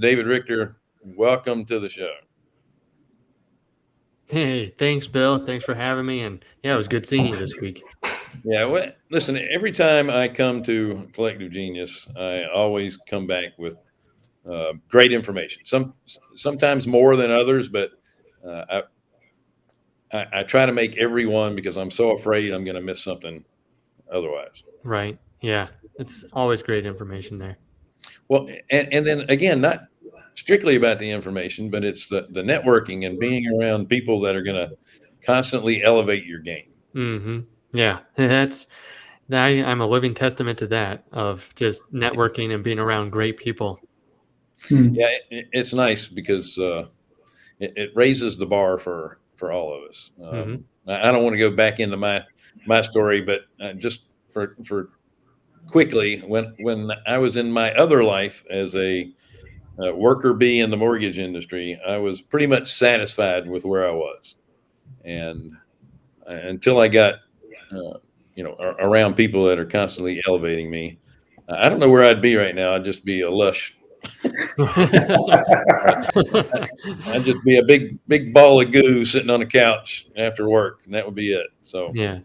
David Richter, welcome to the show. Hey, thanks, Bill. Thanks for having me. And yeah, it was good seeing you this week. Yeah, well, listen, every time I come to Collective Genius, I always come back with uh, great information. Some sometimes more than others, but uh, I, I, I try to make every one because I'm so afraid I'm going to miss something otherwise. Right. Yeah. It's always great information there. Well, and, and then again, not strictly about the information, but it's the, the networking and being around people that are going to constantly elevate your game. Mm-hmm. Yeah. That's, I, I'm a living testament to that of just networking and being around great people. Hmm. Yeah, it, it's nice because uh, it, it, raises the bar for for all of us. Um, mm-hmm. I, I, don't want to go back into my my story, but uh, just for for quickly, when when I was in my other life as a uh, worker bee in the mortgage industry, I was pretty much satisfied with where I was, and uh, until I got uh, you know around people that are constantly elevating me, I don't know where I'd be right now. I'd just be a lush I'd just be a big, big ball of goo sitting on a couch after work, and that would be it. So, yeah.